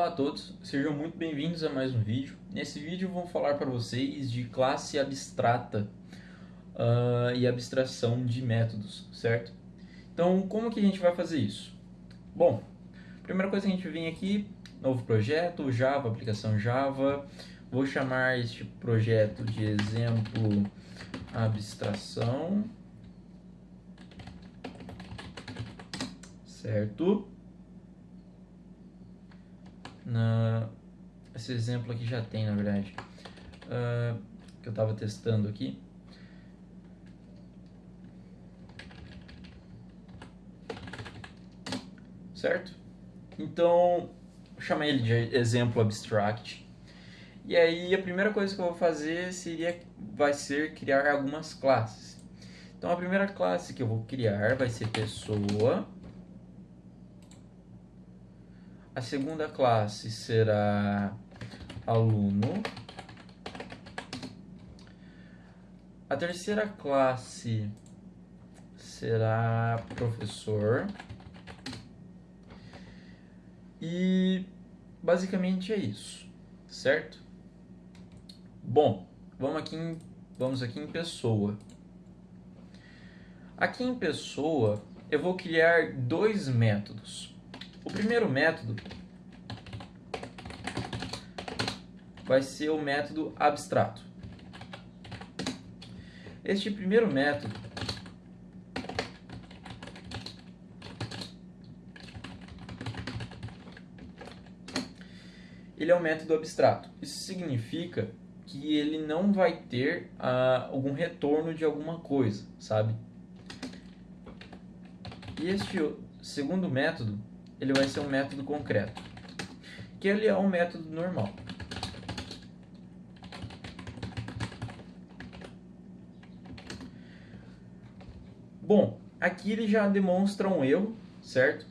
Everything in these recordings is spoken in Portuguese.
Olá a todos, sejam muito bem-vindos a mais um vídeo. Nesse vídeo vou falar para vocês de classe abstrata uh, e abstração de métodos, certo? Então, como que a gente vai fazer isso? Bom, primeira coisa que a gente vem aqui, novo projeto, Java, aplicação Java. Vou chamar este projeto de exemplo abstração. Certo? Na, esse exemplo aqui já tem, na verdade, uh, que eu estava testando aqui. Certo? Então, chamei ele de exemplo abstract. E aí a primeira coisa que eu vou fazer seria, vai ser criar algumas classes. Então a primeira classe que eu vou criar vai ser pessoa a segunda classe será aluno. A terceira classe será professor. E basicamente é isso, certo? Bom, vamos aqui em, vamos aqui em pessoa. Aqui em pessoa, eu vou criar dois métodos. O primeiro método vai ser o método abstrato. Este primeiro método ele é um método abstrato. Isso significa que ele não vai ter uh, algum retorno de alguma coisa, sabe? E este segundo método ele vai ser um método concreto, que ele é um método normal. Bom, aqui ele já demonstra um erro, certo?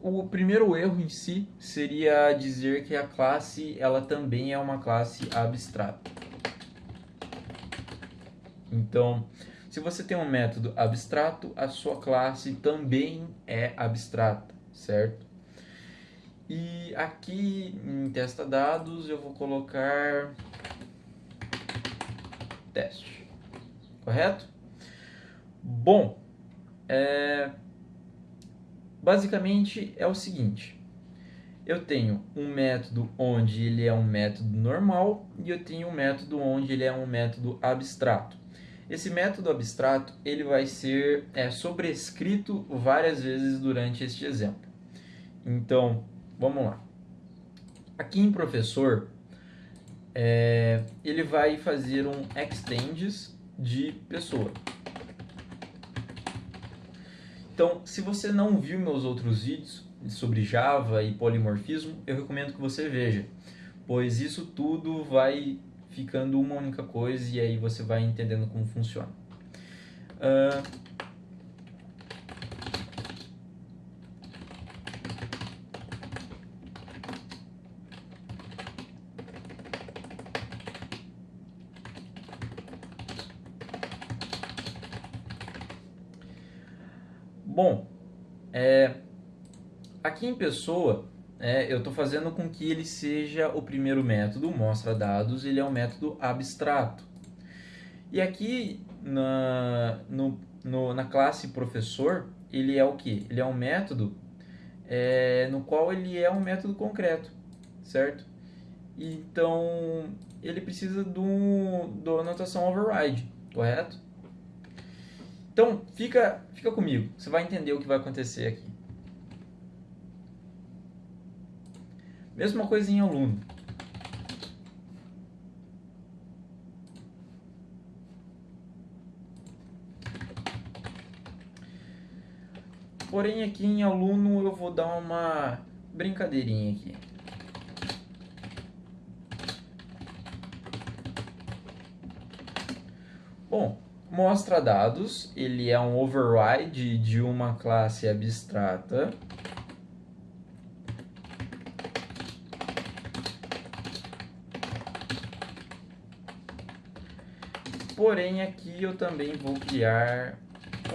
O primeiro erro em si seria dizer que a classe ela também é uma classe abstrata. Então, se você tem um método abstrato, a sua classe também é abstrata certo? E aqui em testa dados eu vou colocar teste, correto? Bom, é, basicamente é o seguinte, eu tenho um método onde ele é um método normal e eu tenho um método onde ele é um método abstrato. Esse método abstrato ele vai ser é, sobrescrito várias vezes durante este exemplo. Então, vamos lá. Aqui em professor, é, ele vai fazer um extends de pessoa. Então, se você não viu meus outros vídeos sobre Java e polimorfismo, eu recomendo que você veja, pois isso tudo vai ficando uma única coisa e aí você vai entendendo como funciona. Uh, Bom, é, aqui em pessoa, é, eu estou fazendo com que ele seja o primeiro método, mostra dados, ele é um método abstrato. E aqui na, no, no, na classe professor, ele é o que? Ele é um método é, no qual ele é um método concreto, certo? Então, ele precisa do, do anotação override, correto? Então, fica, fica comigo, você vai entender o que vai acontecer aqui. Mesma coisa em aluno. Porém, aqui em aluno eu vou dar uma brincadeirinha aqui. Bom, mostra dados, ele é um override de uma classe abstrata. Porém, aqui eu também vou criar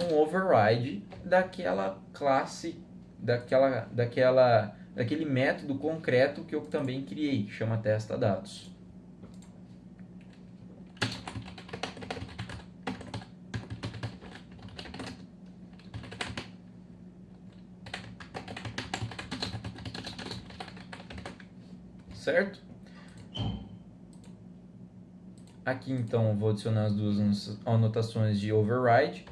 um override daquela classe, daquela, daquela daquele método concreto que eu também criei, chama testa dados. Certo? Aqui então vou adicionar as duas anotações de override.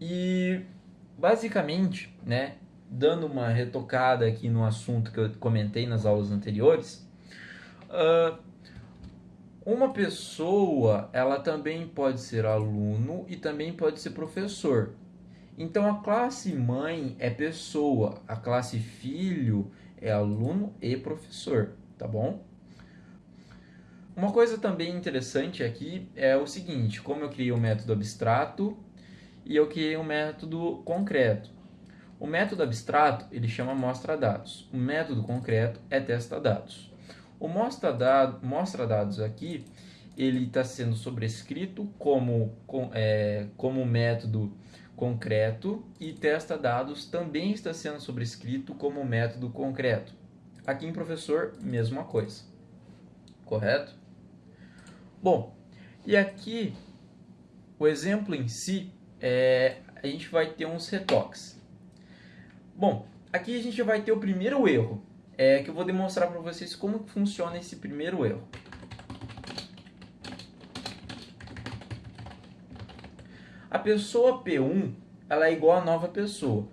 E basicamente, né, dando uma retocada aqui no assunto que eu comentei nas aulas anteriores, uh, uma pessoa ela também pode ser aluno e também pode ser professor. Então a classe mãe é pessoa, a classe filho é aluno e professor, tá bom? Uma coisa também interessante aqui é o seguinte, como eu criei o um método abstrato e eu criei um método concreto. O método abstrato ele chama mostra dados, o método concreto é testa dados. O mostra, dado, mostra dados aqui ele está sendo sobrescrito como, é, como método concreto e testa dados também está sendo sobrescrito como método concreto. Aqui em professor, mesma coisa. Correto? Bom, e aqui o exemplo em si, é, a gente vai ter uns retoques. Bom, aqui a gente vai ter o primeiro erro, é, que eu vou demonstrar para vocês como funciona esse primeiro erro. Pessoa P1 ela é igual a nova pessoa.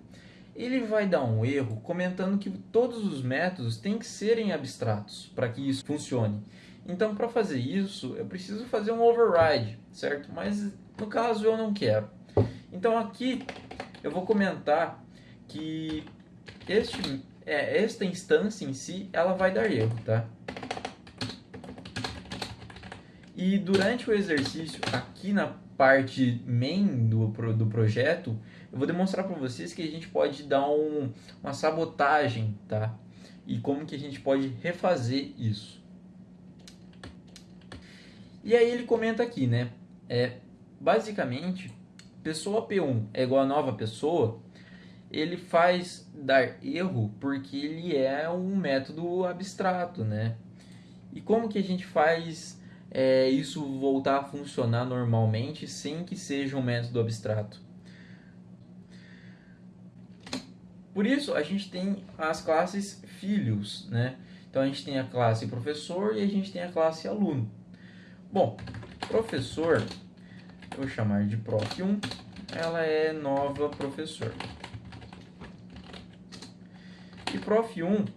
Ele vai dar um erro comentando que todos os métodos têm que serem abstratos para que isso funcione. Então, para fazer isso, eu preciso fazer um override, certo? Mas no caso eu não quero. Então aqui eu vou comentar que este, é, esta instância em si ela vai dar erro, tá? E durante o exercício, aqui na parte main do, do projeto, eu vou demonstrar para vocês que a gente pode dar um, uma sabotagem, tá? E como que a gente pode refazer isso. E aí ele comenta aqui, né? É, basicamente, pessoa P1 é igual a nova pessoa, ele faz dar erro porque ele é um método abstrato, né? E como que a gente faz é, isso voltar a funcionar normalmente sem que seja um método abstrato. Por isso, a gente tem as classes filhos, né? Então, a gente tem a classe professor e a gente tem a classe aluno. Bom, professor, eu vou chamar de prof1, ela é nova professor. E prof1,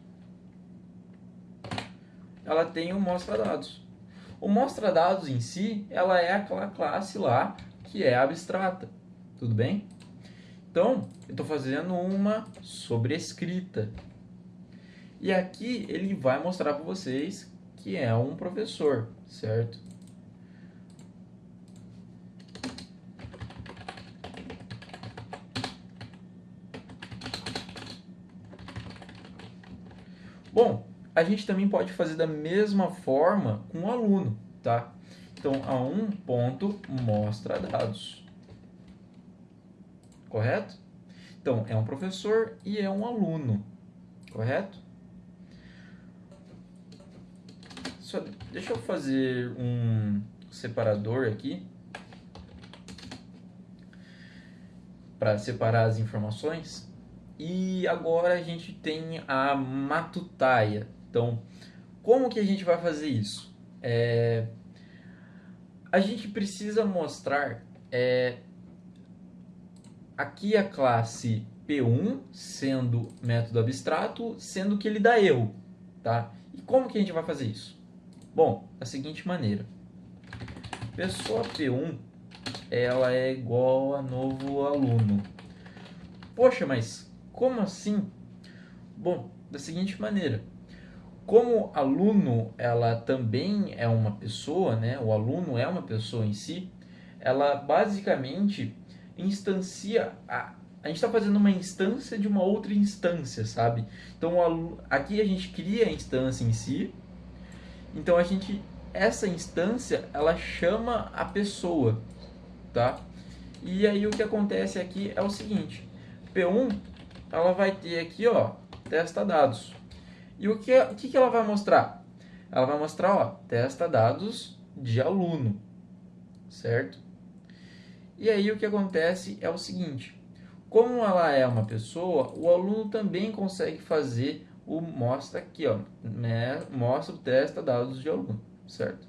ela tem o mostra dados. O mostra dados em si, ela é aquela classe lá que é abstrata, tudo bem? Então, eu estou fazendo uma sobrescrita. E aqui ele vai mostrar para vocês que é um professor, certo? Bom, a gente também pode fazer da mesma forma com o aluno, tá? Então, a um ponto mostra dados. Correto? Então, é um professor e é um aluno. Correto? Só, deixa eu fazer um separador aqui. Para separar as informações. E agora a gente tem a matutaia, então, como que a gente vai fazer isso? É, a gente precisa mostrar é, aqui a classe P1 sendo método abstrato, sendo que ele dá erro, tá? E como que a gente vai fazer isso? Bom, da seguinte maneira. Pessoa P1, ela é igual a novo aluno. Poxa, mas como assim? Bom, da seguinte maneira como aluno ela também é uma pessoa, né? O aluno é uma pessoa em si. Ela basicamente instancia a, a gente está fazendo uma instância de uma outra instância, sabe? Então aqui a gente cria a instância em si. Então a gente essa instância ela chama a pessoa, tá? E aí o que acontece aqui é o seguinte, P1 ela vai ter aqui, ó, testa dados. E o que, o que ela vai mostrar? Ela vai mostrar, ó, testa dados de aluno, certo? E aí o que acontece é o seguinte, como ela é uma pessoa, o aluno também consegue fazer o mostra aqui, ó, né, mostra o testa dados de aluno, certo?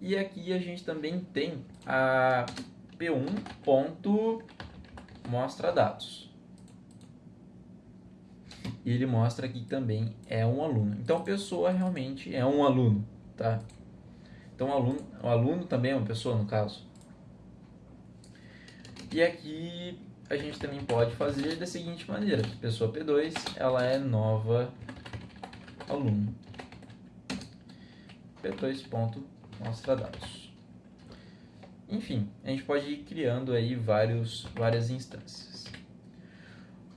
E aqui a gente também tem a P1 ponto mostra dados. E ele mostra que também é um aluno. Então, a pessoa realmente é um aluno, tá? Então, o aluno, o aluno também é uma pessoa, no caso. E aqui a gente também pode fazer da seguinte maneira. Pessoa P2, ela é nova aluno. P2 ponto mostra dados. Enfim, a gente pode ir criando aí vários, várias instâncias.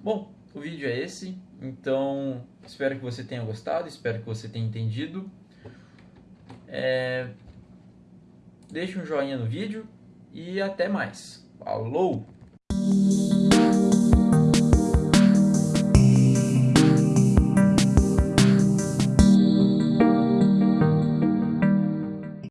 Bom, o vídeo é esse, então espero que você tenha gostado, espero que você tenha entendido. É... Deixe um joinha no vídeo e até mais. Falou!